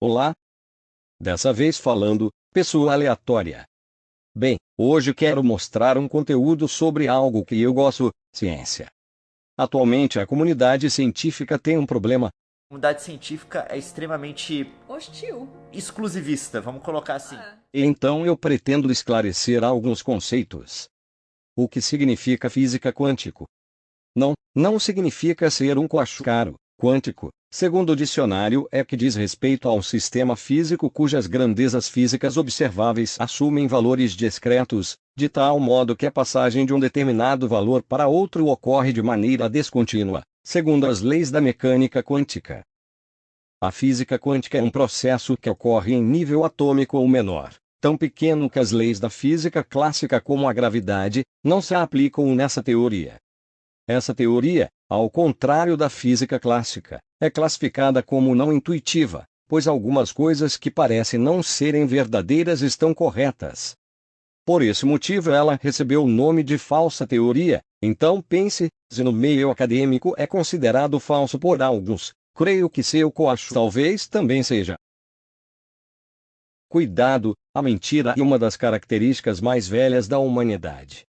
Olá! Dessa vez falando, pessoa aleatória. Bem, hoje quero mostrar um conteúdo sobre algo que eu gosto, ciência. Atualmente a comunidade científica tem um problema. A comunidade científica é extremamente Hostil. exclusivista, vamos colocar assim. Ah, Então eu pretendo esclarecer alguns conceitos. O que significa física quântico? Não, não significa ser um coacharo quântico. Segundo o dicionário, é que diz respeito a um sistema físico cujas grandezas físicas observáveis assumem valores discretos, de tal modo que a passagem de um determinado valor para outro ocorre de maneira descontínua, segundo as leis da mecânica quântica. A física quântica é um processo que ocorre em nível atômico ou menor, tão pequeno que as leis da física clássica como a gravidade não se aplicam nessa teoria. Essa teoria, ao contrário da física clássica, é classificada como não intuitiva, pois algumas coisas que parecem não serem verdadeiras estão corretas. Por esse motivo ela recebeu o nome de falsa teoria. Então pense, se no meio acadêmico é considerado falso por alguns, creio que seu coacho talvez também seja. Cuidado, a mentira é uma das características mais velhas da humanidade.